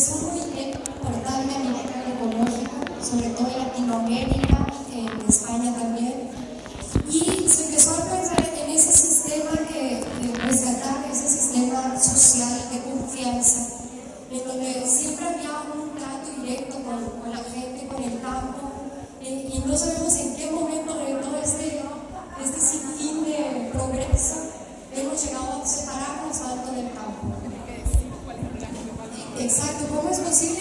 es un comité portablemente agroecológico, sobre todo en Latinoamérica, eh, en España también, y se empezó a pensar en ese sistema que, rescatar ese sistema social de confianza, en donde siempre había un trato directo con, con la gente, con el campo, eh, y no sabemos en qué momento de todo este, este sinfín de progreso hemos llegado a pensar, então como é possível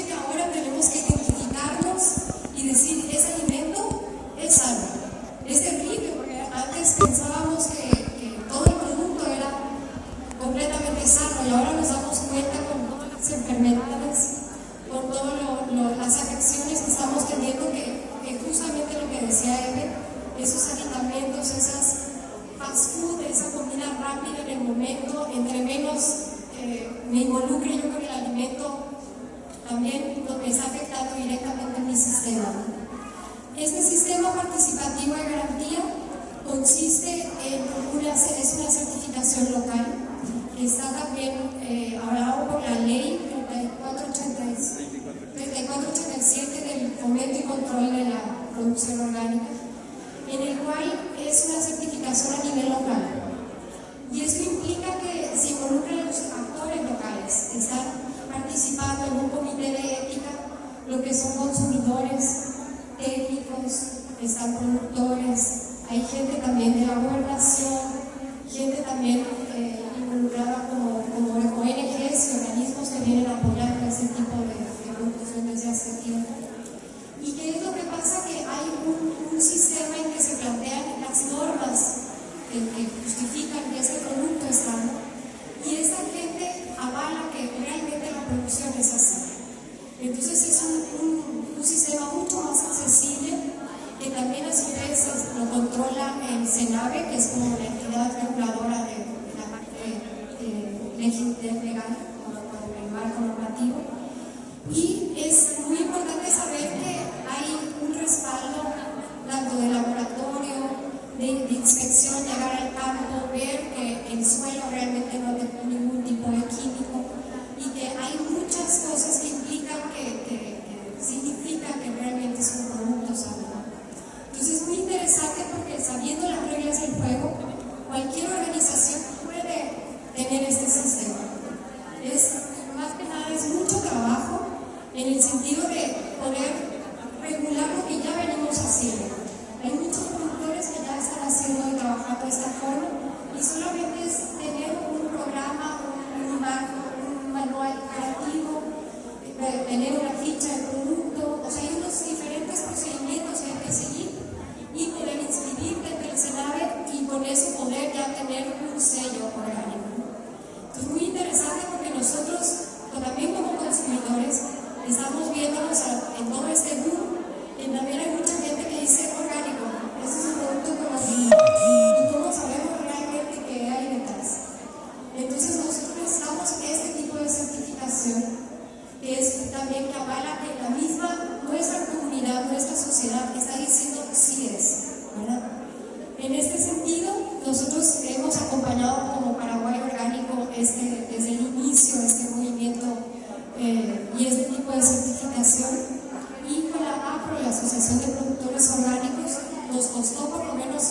por lo menos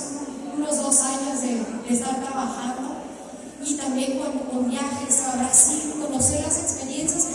unos dos años de, estar trabajando. Y también con viajes a Brasil, conocer las experiencias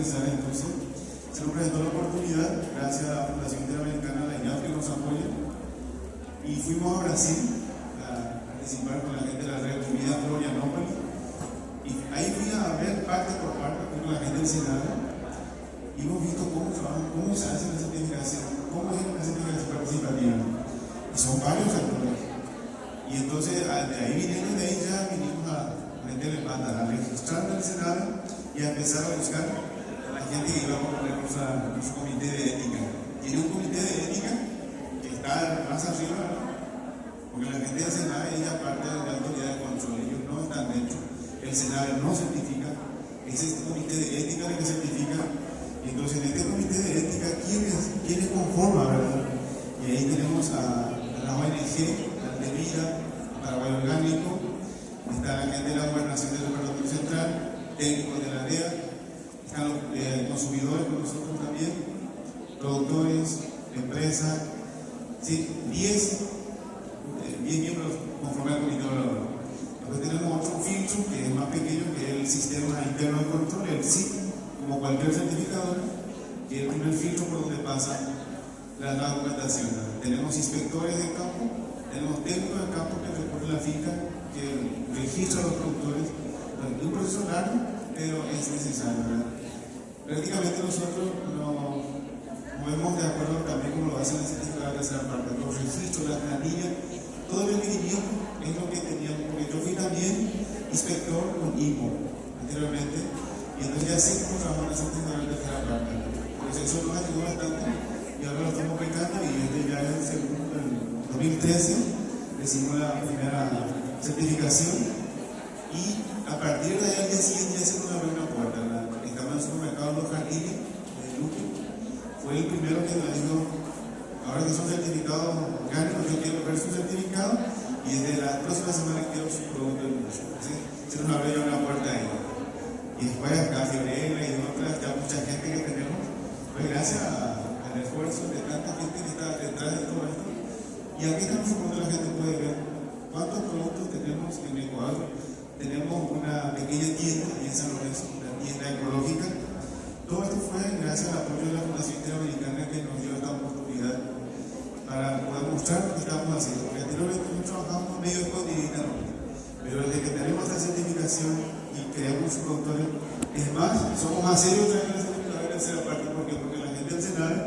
Entonces, se nos presentó la oportunidad, gracias a la Fundación Interamericana, la INAF, que nos apoya, y fuimos a Brasil a participar con la gente de la red Comida Florianópolis. Y ahí fui a ver parte por parte con la gente del Senado y hemos visto cómo trabajan, cómo se hace la certificación, cómo es la certificación participativa. Y son varios actores. Y entonces de ahí viniendo de ahí ya vinimos a meterle pata, a registrar en el Senado y a empezar a buscar gente que a a nuestro comité de ética. Tiene un comité de ética que está más arriba. Porque la gente del Senado es parte de la autoridad de control, ellos no están dentro. El Senado no certifica, es este comité de ética el que certifica y entonces en este comité de ética, ¿quiénes, quiénes conforman, verdad? Y ahí tenemos a, a la ONG, la de Vida, Paraguay Orgánico, está la gente de la Gobernación del Departamento Central, técnicos de la DEA, eh, consumidores con nosotros también, productores, empresas, sí, 10, eh, 10 miembros conforman el comité evaluador. Después tenemos otro filtro que es más pequeño, que el sistema interno de control, el SIC, como cualquier certificador, que es el primer filtro por donde pasa la, documentación. Tenemos inspectores de campo, tenemos técnicos de campo que recorren la finca, que registran los productores. Es un proceso largo, pero es necesario. Prácticamente nosotros nos movemos de acuerdo también como lo hacen las de tercera parte, los registros, las planillas, todo el requerimiento es lo que teníamos, porque yo fui también inspector con IMO anteriormente, y entonces ya sí trabajamos en la certificación de tercera parte. Entonces eso nos ayudó bastante y ahora lo estamos aplicando y este ya es el segundo, en 2013 hicimos la primera certificación y a partir de ahí al día siguiente abrió una puerta. fue el primero que nos dijo, ahora que son certificados orgánicos, yo quiero ver su certificado y desde la próxima semana quiero su producto en uso. ¿sí? Se nos abrió una puerta ahí. Y después acá Fiorella y otras, ya mucha gente que tenemos, pues gracias al esfuerzo de tanta gente que está detrás de todo esto. Y aquí estamos con la gente puede ver cuántos productos tenemos en Ecuador. Tenemos una pequeña tienda en San Lorenzo, una tienda ecológica todo esto fue gracias al apoyo de la Fundación Interamericana que nos dio esta oportunidad para poder mostrar lo que estamos haciendo. Porque anteriormente no trabajamos medio con pero desde que tenemos esta certificación y creamos su control, es más, somos más serios también los certificadores de la parte, porque, porque la gente del Senado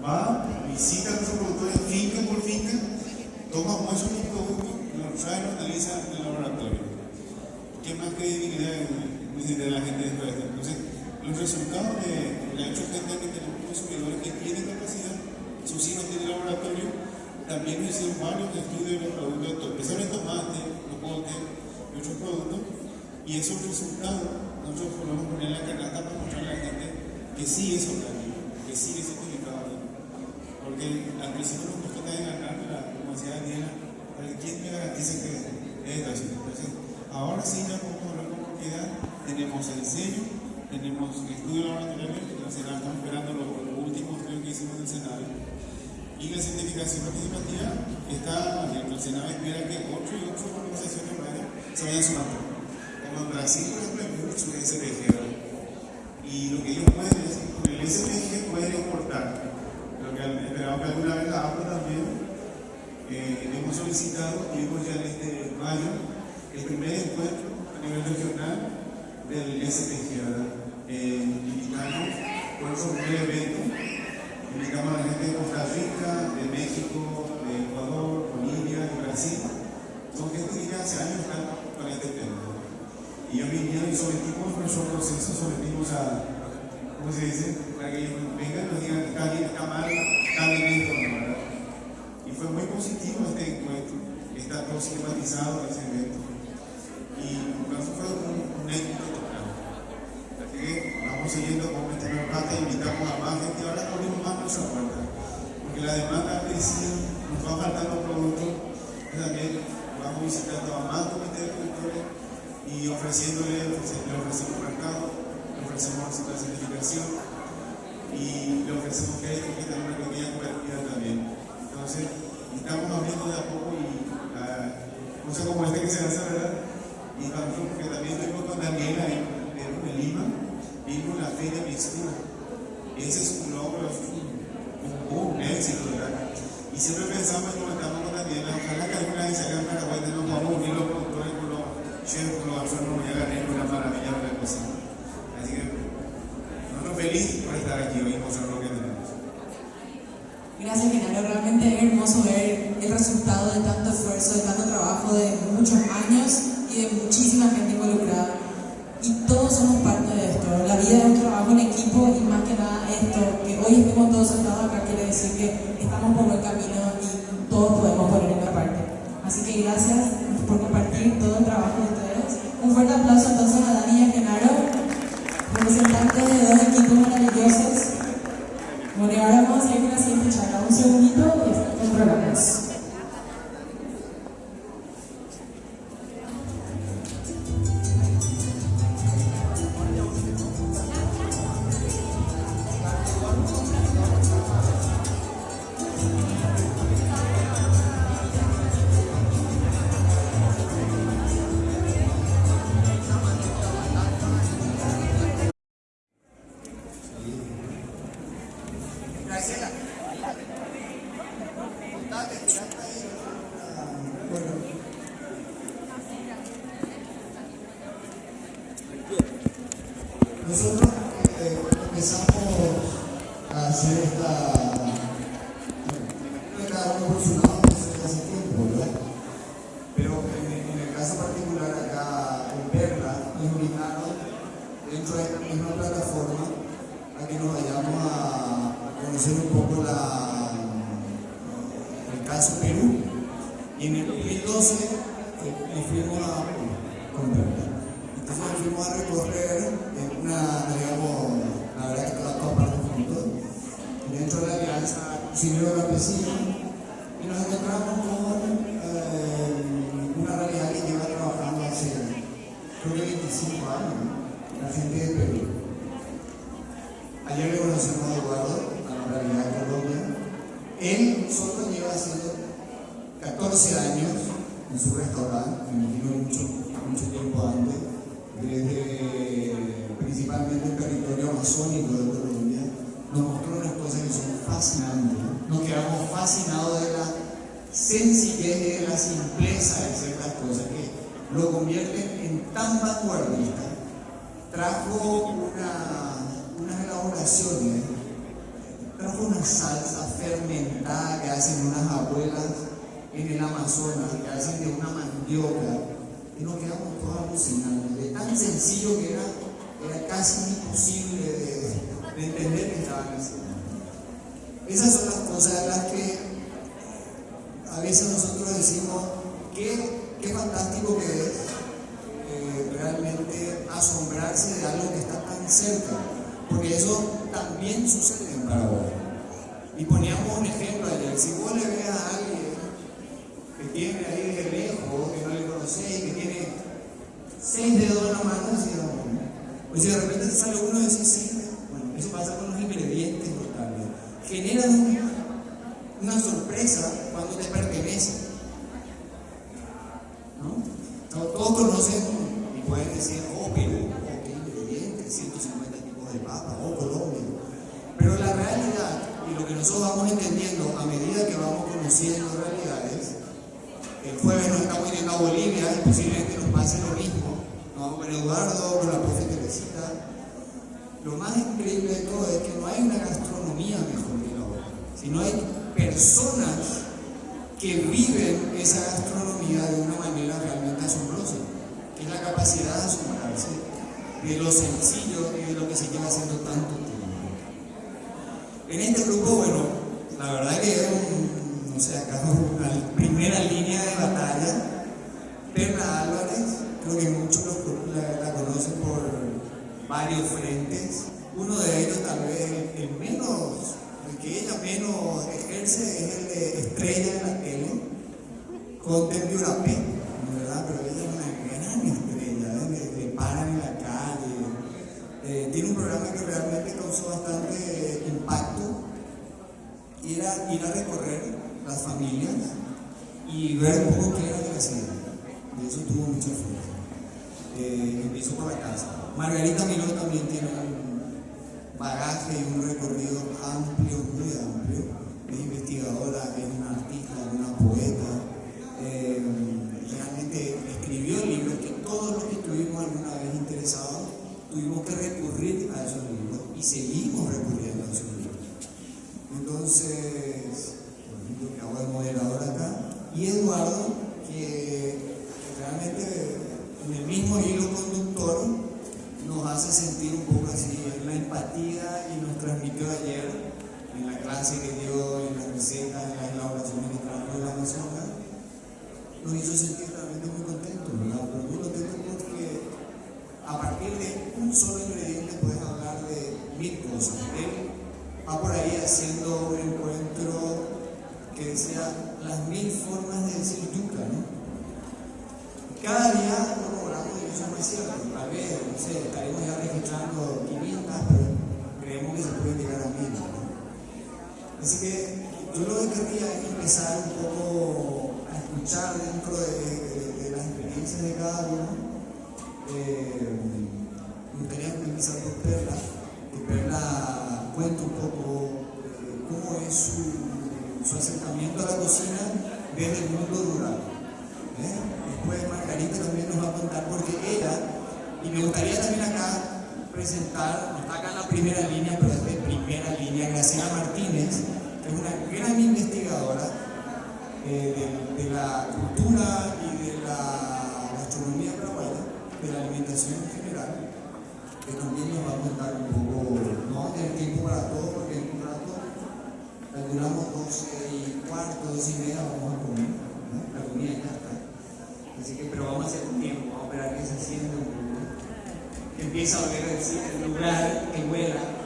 va, visita a nuestros productores finca por finca, toma muestras y productos, los trae y los analiza en el laboratorio. ¿Qué más credibilidad necesita la gente de esto? Los resultados de la hecho que tenemos consumidores que tienen capacidad, sus hijos tienen laboratorio, también hicieron varios estudios de los productos, especialmente tomate, locote y otros productos, y esos resultados nosotros podemos poner en la canasta para mostrarle a la gente que sí es orgánico, que sí es certificado. Porque al principio nos costó también ganar la decía Daniela, ¿quién me garantiza que es así? Entonces, ahora sí ya podemos hablar con propiedad, tenemos el sello, tenemos el estudio laboratorio, la Senado estamos esperando los, últimos estudios que hicimos del Senado. Y la certificación participativa está abierta. El Senado espera que 8 y 8 organizaciones se vayan sumando. Como en Brasil, por ejemplo, hay mucho SPG. Y lo que ellos pueden es, con el SPG pueden exportar. Lo que esperamos que alguna vez la APA también eh, hemos solicitado, y hemos ya en este mayo, el primer encuentro a nivel regional del SPG, ¿verdad? Eh, invitamos, por eso un evento, invitamos a la gente de Costa Rica, de México, de Ecuador, Bolivia, de Brasil, son gente que hace años están con este tema. Y yo vinieron y sometimos nuestro proceso, sometimos a, ¿cómo se dice? Para que ellos vengan y nos digan está bien, está mal, está bien esto. Y fue muy positivo este encuentro, está todo sistematizado ese evento. Y eso fue un, un éxito vamos siguiendo con este parte, invitamos a más gente, ahora abrimos más nuestra puerta. Porque la demanda ha crecido, nos va faltando productos, también vamos visitando a más comités de productores y ofreciéndole, le ofrecemos mercado, le ofrecemos la certificación y le ofrecemos crédito que tenga una pequeña cobertura también. Entonces, estamos abriendo de a poco y cosas como esta que se hace, ¿verdad? Y también, porque también estuvimos con Daniela en, en Lima, vimos la feria mixtura. Ese es un logro, un, un éxito, ¿verdad? Y siempre pensamos y comentamos con Daniela, ojalá que alguna vez acá en Paraguay nos podamos unir los productores con los chefs, con los alfornos, y hagan una maravilla de la cocina. Así que, nosotros felices por estar aquí hoy y mostrar lo que tenemos. Gracias, Genaro. Realmente es hermoso ver el resultado de tanto esfuerzo, de tanto trabajo, de muchos años y de muchísima gente por compartir todo el trabajo de ustedes. Un fuerte aplauso entonces a Dani y a Genaro, representantes de dos equipos maravillosos. Bueno, y ahora vamos a ir con la charla. Un segundito trajo una salsa fermentada que hacen unas abuelas en el Amazonas, que hacen de una mandioca, y nos quedamos todos alucinando. De tan sencillo que era, era casi imposible de, de entender que estaban haciendo. Esas son las cosas las que a veces nosotros decimos, qué, qué fantástico que es eh, realmente asombrarse de algo que está tan cerca, porque eso también sucede en Paraguay. Y poníamos un ejemplo ayer, si vos le ves a alguien que tiene ahí de lejos, que no le conocéis, que tiene seis dedos en la mano, así, pues si de repente te sale uno de esos seis dedos, bueno, eso pasa con los ingredientes notables. Generan una, sorpresa cuando te pertenece. ¿no? Todos conocen y pueden decir, oh Perú, oh qué ingredientes, 150 tipos de papa, oh Colombia. Pero la realidad y lo que nosotros vamos entendiendo a medida que vamos conociendo realidades, el jueves nos estamos yendo a Bolivia y posiblemente nos pase lo mismo. Nos vamos con Eduardo, con la profe Teresita. Lo más increíble de todo es que no hay una gastronomía mejor que la otra, sino hay personas que viven esa gastronomía de una manera realmente asombrosa, que es la capacidad de asombrarse de lo sencillo y de lo que se lleva haciendo tanto tiempo. En este grupo, bueno, la verdad que es un, no sé, acá una primera línea de batalla. Perla Álvarez, creo que muchos la conocen por varios frentes. Con Tembiurapé, ¿verdad? Pero ella es una gran estrella, ¿eh? le, paran en la calle. Eh, tiene un programa que realmente causó bastante impacto y era ir a recorrer las familias y ver un poco qué era lo que hacían. Y eso tuvo mucha fuerza. Eh, empezó por la casa. Margarita Miró también tiene un bagaje y un recorrido amplio, muy amplio. Es investigadora, es una artista, es una que también nos va a contar un poco, no vamos a tener tiempo para todo porque en un rato calculamos 12 y cuarto, 12 y media, vamos a comer, ¿no? la comida ya está. Así que, pero vamos a hacer un tiempo, vamos a esperar que se siente un poco. Que empiece a oler el, el lugar, que huela.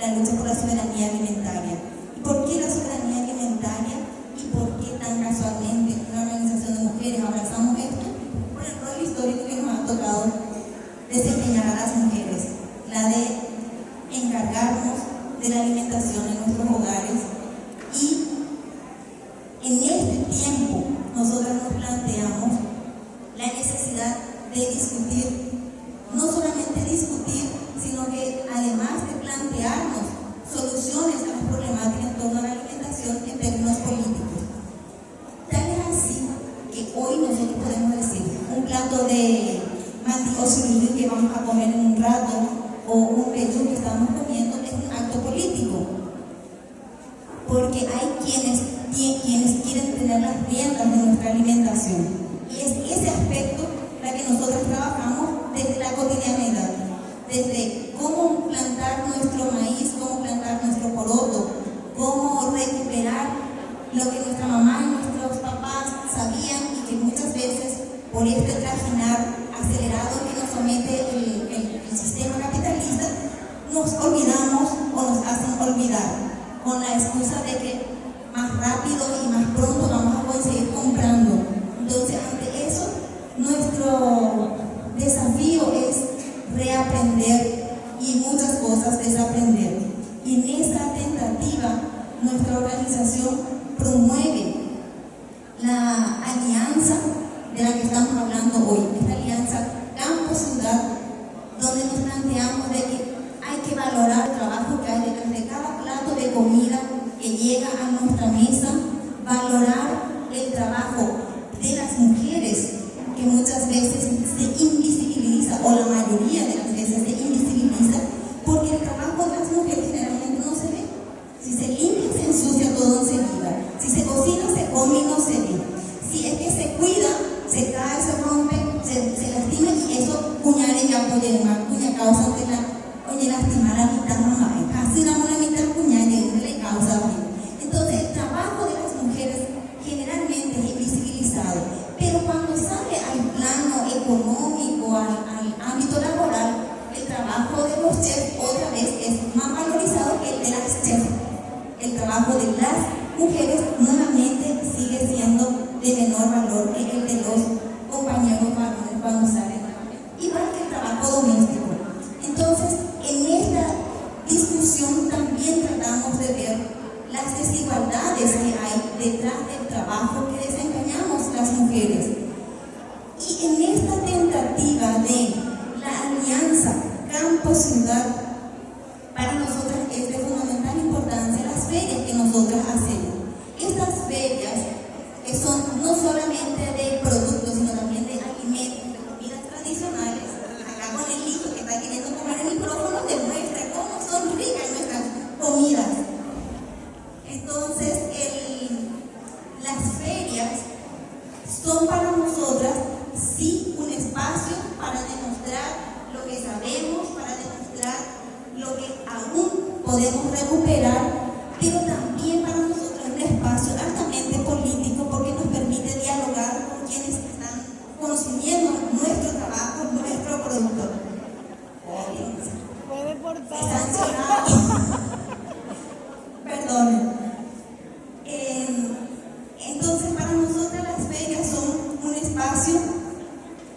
la lucha por la soberanía alimentaria. ¿Y por qué la soberanía alimentaria? ¿Y por qué tan casualmente una organización de mujeres abrazamos esto? Por el rol histórico que nos ha tocado desempeñar a las mujeres, la de encargarnos de la alimentación en nuestro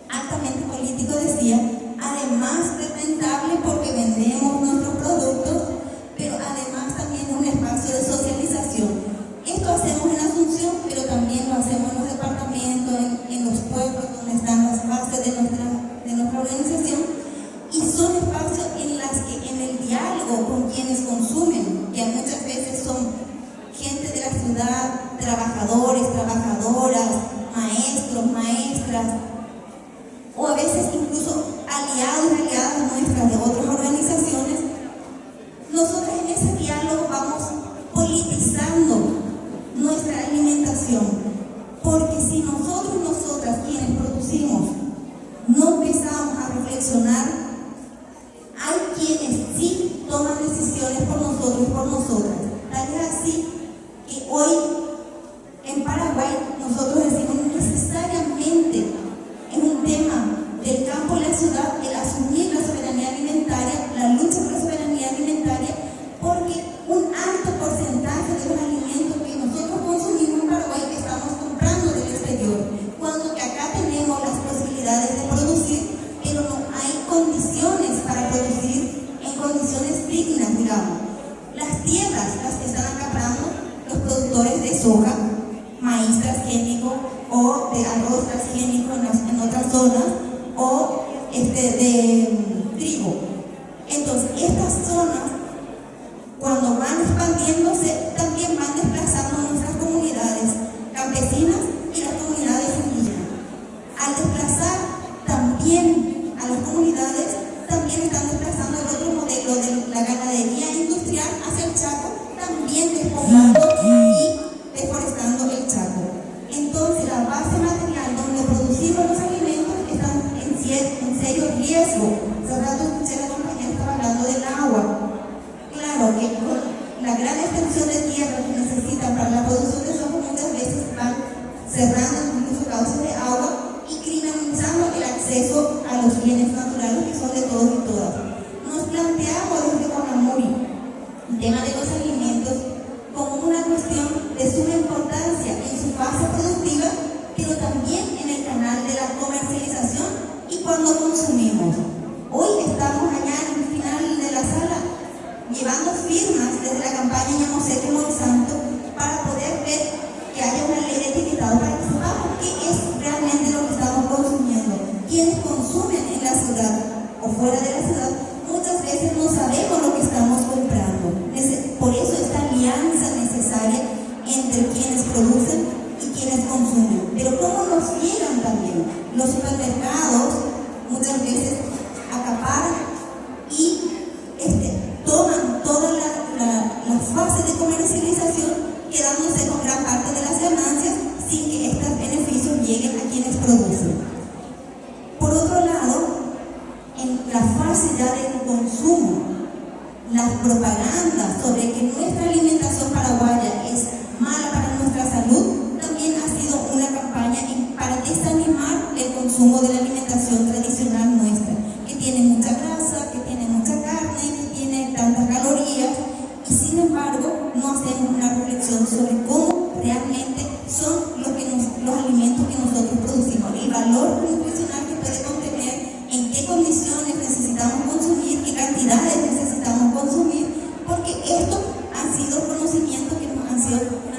altamente político decía, además es rentable porque vendemos nuestros productos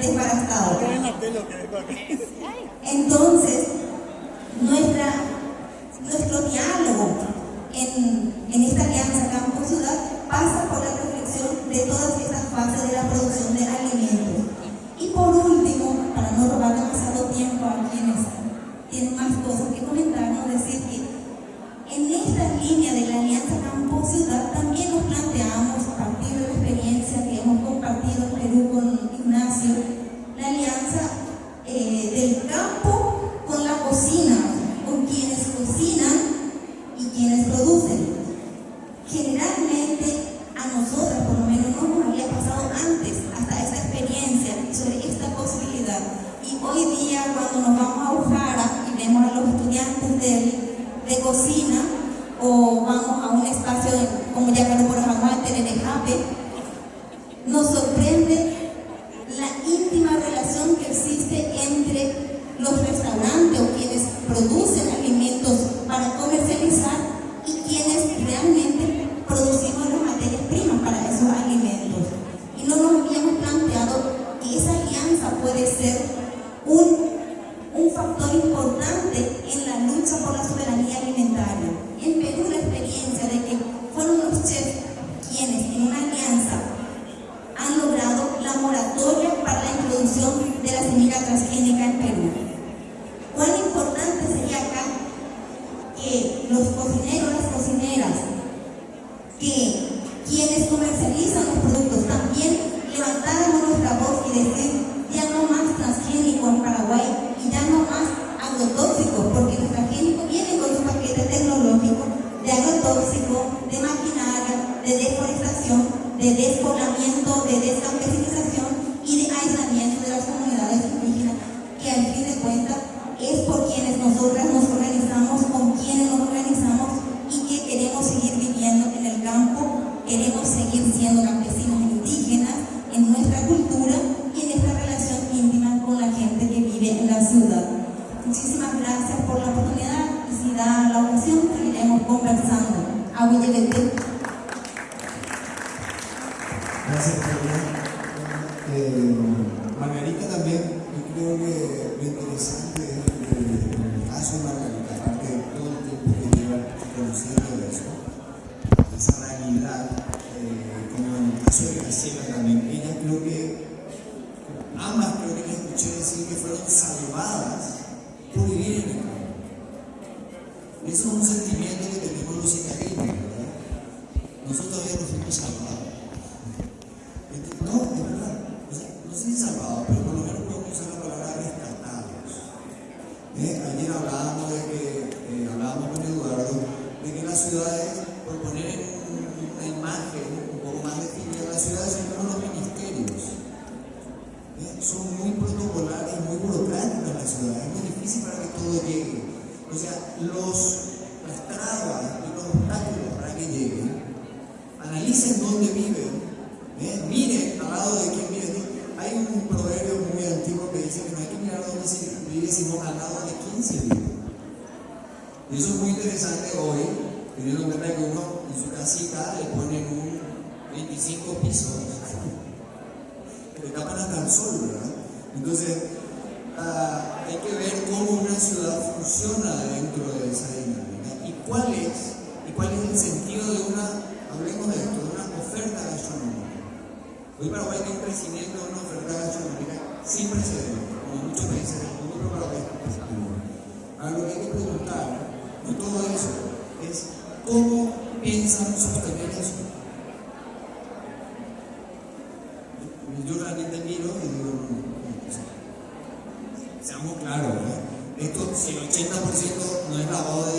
sido desbaratados. Entonces, de despoblamiento, de descampesinización cuál es y cuál es el sentido de una, hablemos de esto, de una oferta gastronómica. Hoy Paraguay tiene un crecimiento de una oferta gastronómica sin precedentes, como muchos países del mundo, pero Paraguay está creciendo. Ahora lo que hay que preguntar, no todo eso, es cómo piensan sostener eso. Yo realmente miro y digo, no, no, seamos claros, ¿eh? esto, si el 80% no es lavado de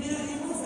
primeira emoção.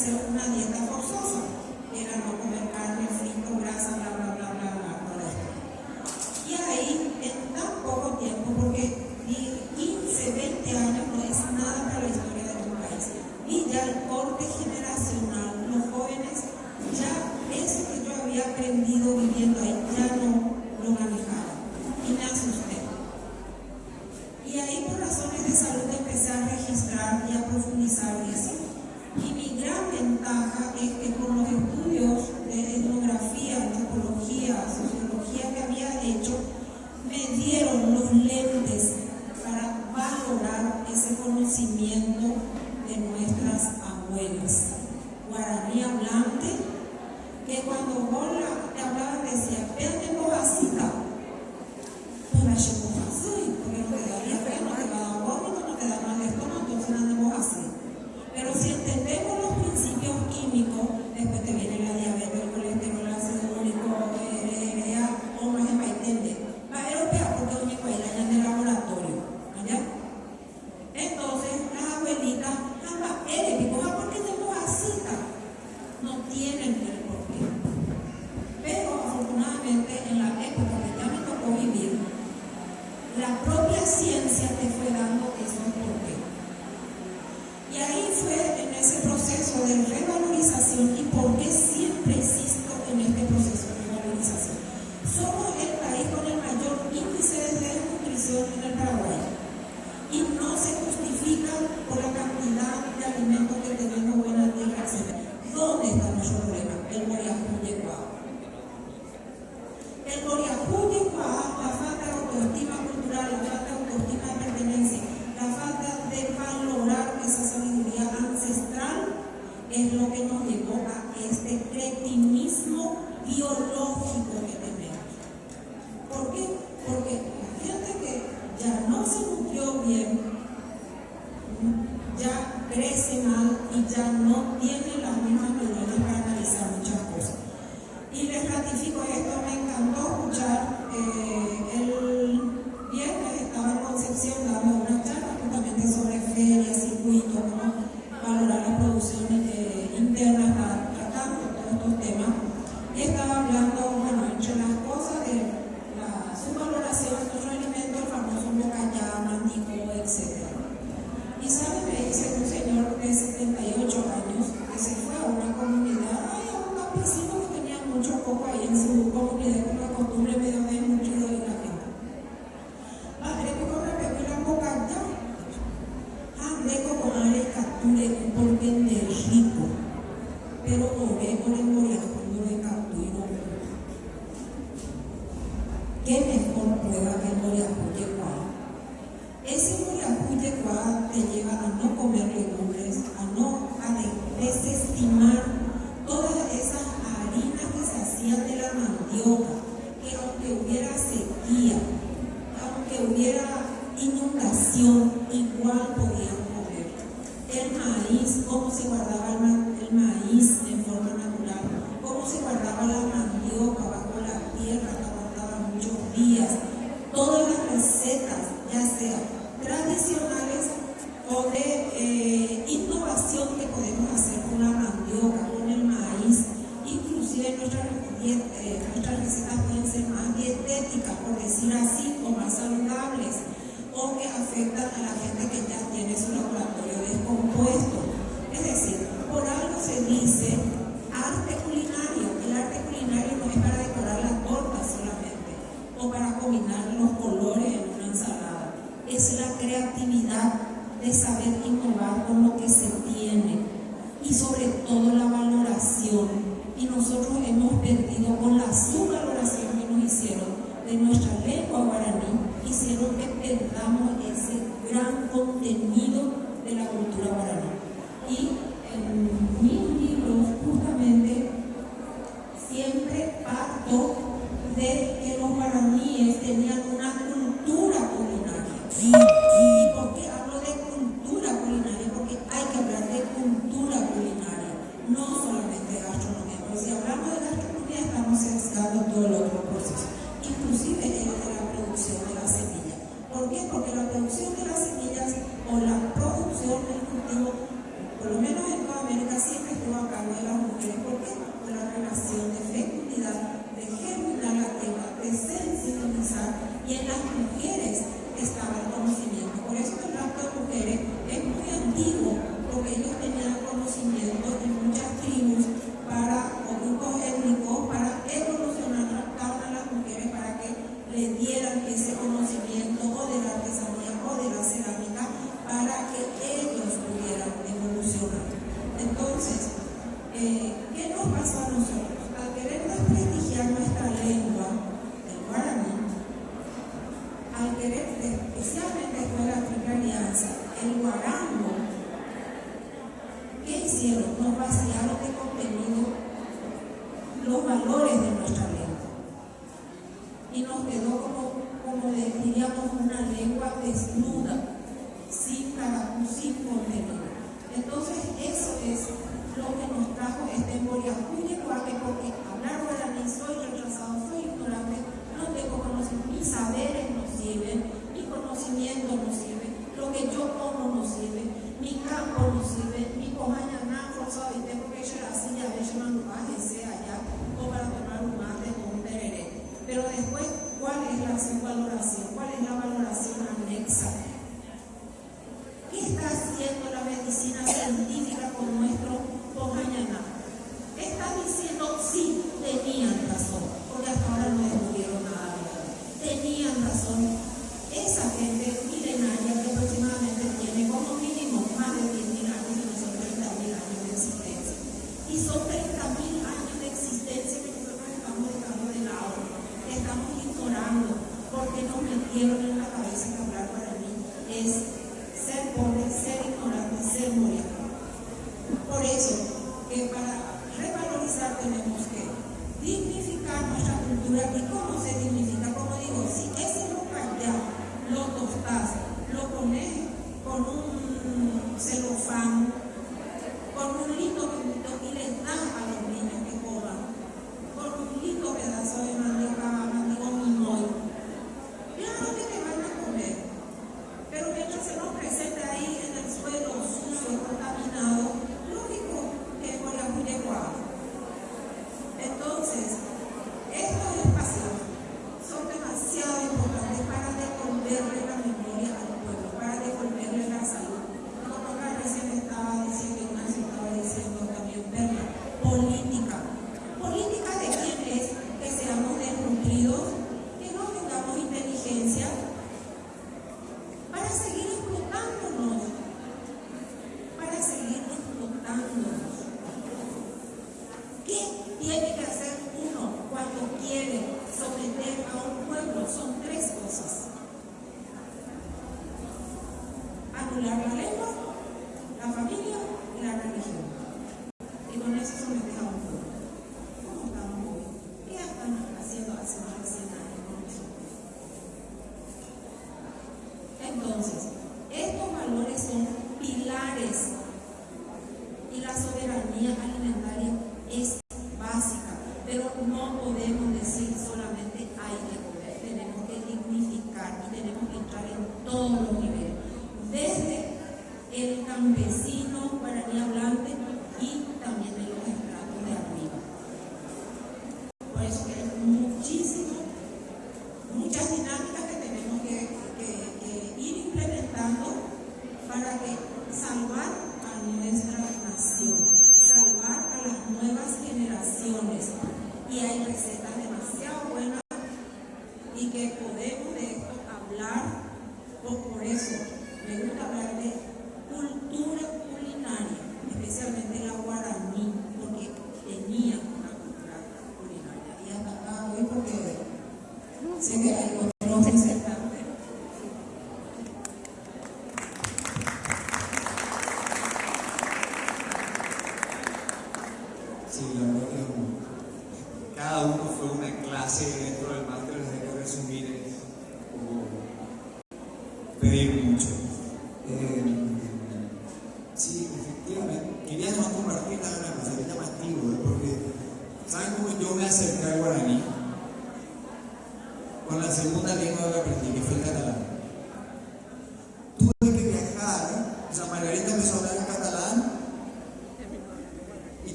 hacer una dieta forzosa, era no comer carne, frito, grasa, bla, es lo que nos llevó a este cretinismo biológico.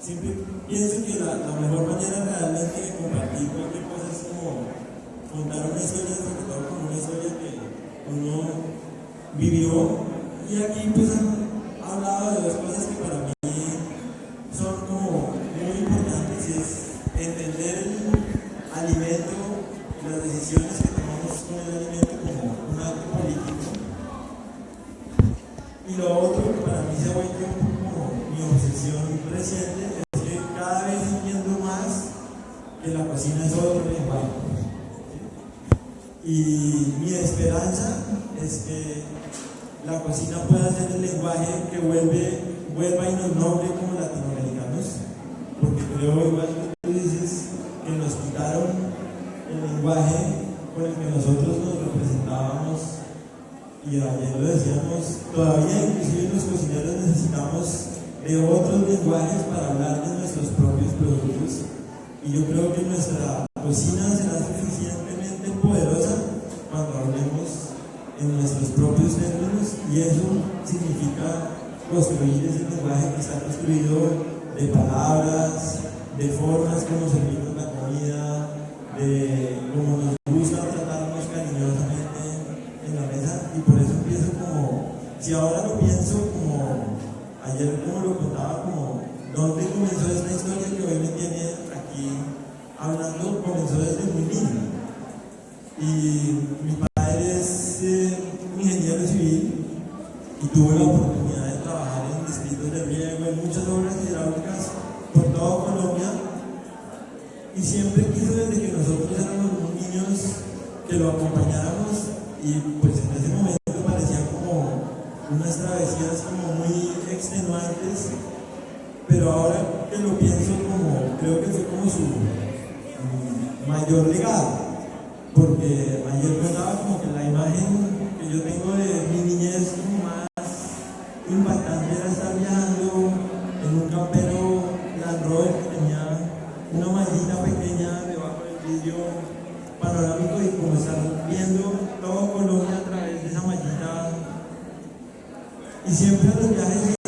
siempre pienso que la, la mejor manera realmente de compartir cualquier cosa es como contar una historia, sobre todo como una historia que uno vivió. Y aquí pues parecías como muy extenuantes, pero ahora que lo pienso como, creo que fue como su mayor legado, porque ayer contaba como que la imagen que yo tengo de mi niñez como más impactante era estar viajando en un campero Land Rover que tenía una maldita pequeña debajo del vidrio panorámico y como estar viendo Y siempre los viajes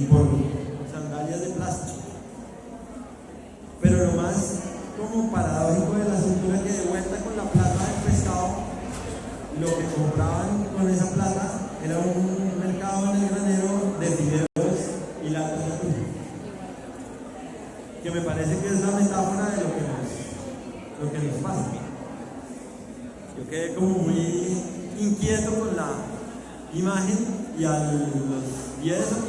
y por sandalias de plástico. Pero lo más como paradójico del asunto es que de vuelta con la plata del pescado, lo que compraban con esa plata era un mercado en el granero de fideos y la que me parece que es la metáfora de lo que nos, lo que nos pasa. Yo quedé como muy inquieto con la imagen y a los 10 o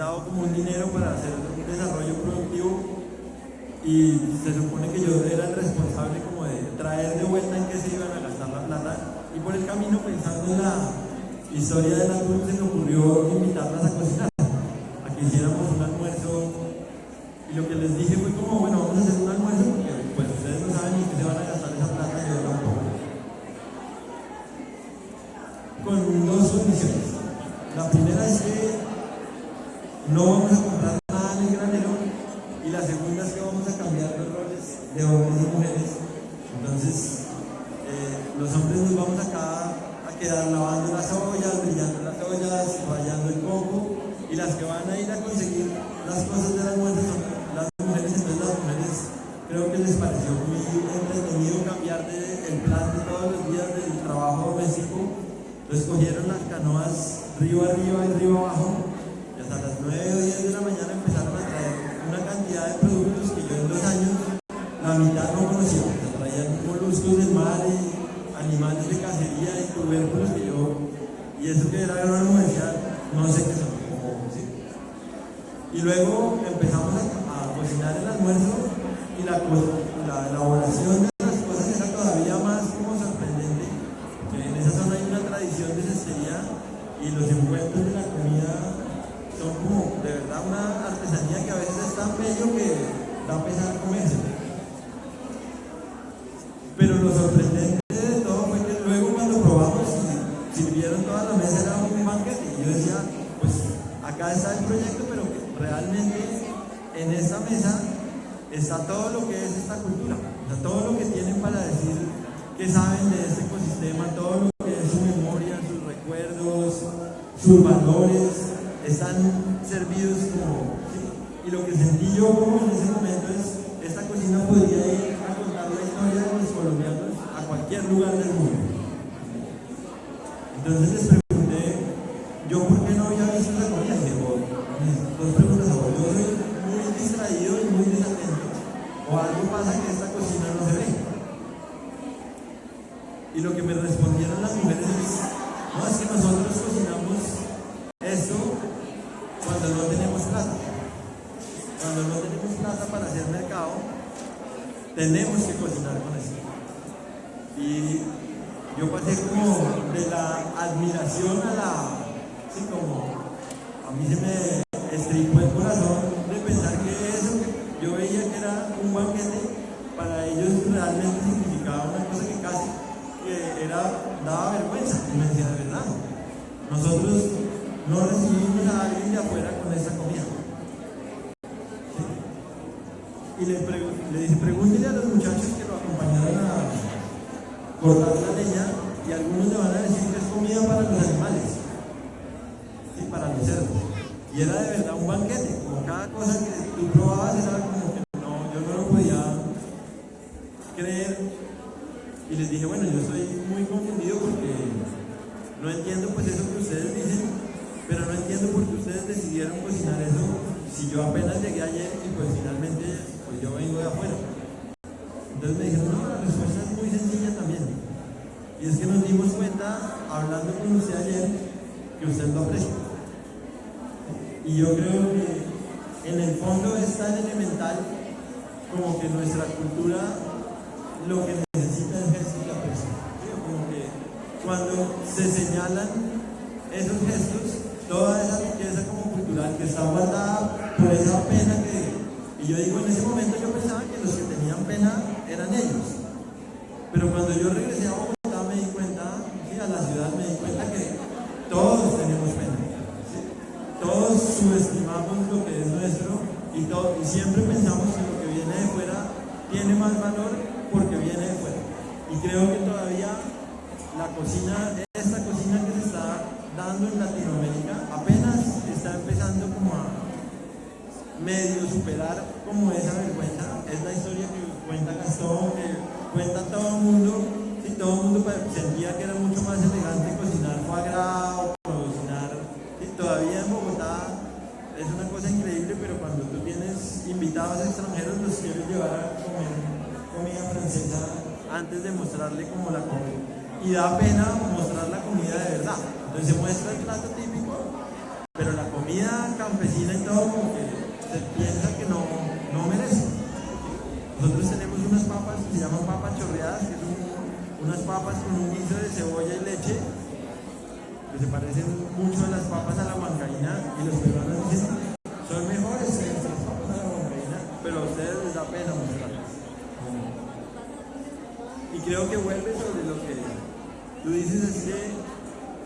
presentado como un dinero para hacer un desarrollo productivo y se supone que yo era el responsable como de traer de vuelta en qué se iban a gastar la plata y por el camino pensando en la historia de la luz se me ocurrió invitarlas a cocinar. eu dije, bueno, yo estoy muy confundido porque no entiendo pues eso que ustedes dicen, pero no entiendo por qué ustedes decidieron cocinar eso si yo apenas llegué ayer y pues finalmente pues yo vengo de afuera. Entonces me dijeron, no, la respuesta es muy sencilla también. Y es que nos dimos cuenta, hablando con usted ayer, que usted lo aprecia. Y yo creo que en el fondo es tan elemental como que nuestra cultura lo que se señalan esos gestos, toda esa riqueza como cultural que está guardada por esa pena que... Y yo digo, en ese momento yo pensaba que los que tenían pena eran ellos. Pero cuando yo regresé a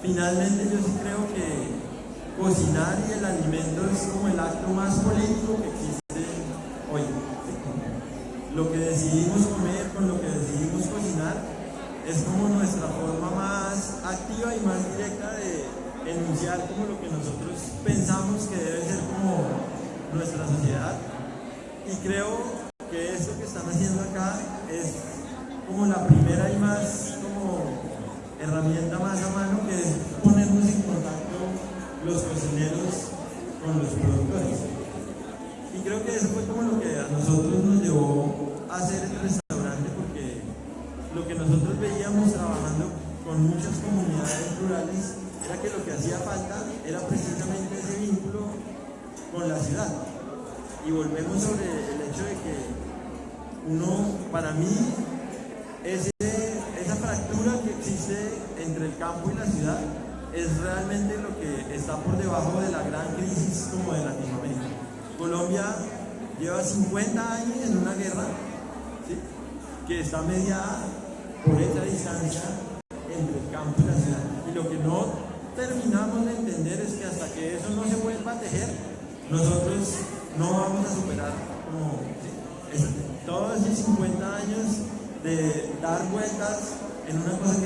Finalmente yo sí creo que cocinar y el alimento es como el acto más político que existe hoy. Lo que decidimos comer con lo que decidimos cocinar es como nuestra forma más activa y más directa de enunciar como lo que nosotros pensamos que debe ser como nuestra sociedad. Y creo vueltas en una cosa